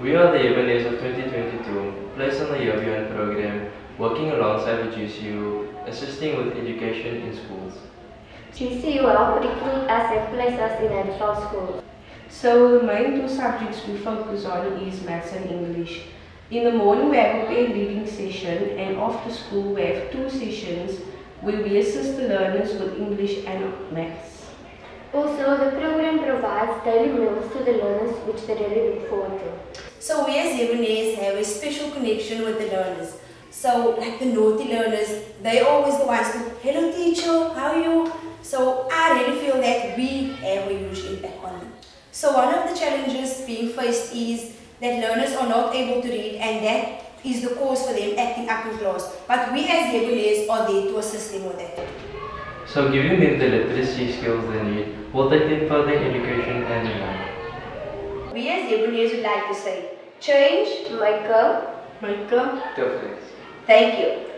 We are the YeBoneers of 2022, placed on the Year Beyond program, working alongside the GCU, assisting with education in schools. GCU help recruit us and place us in additional schools. So the main two subjects we focus on is maths and English. In the morning we have a paid reading session and after school we have two sessions where we assist the learners with English and maths. Also, the program provides daily meals to the learners which they really look forward to. So we as YeBoneers have a special connection with the learners. So like the naughty learners, they always the ones to, hello teacher, how are you? So I really feel that we have a huge impact on them. So one of the challenges being faced is that learners are not able to read and that is the cause for them acting up in class. But we as YeBoneers are there to assist them with that. So giving them the literacy skills they need will take them further in education and in life. We as YeBoneers would like to say, change, Michael, Michael, Difference. thank you.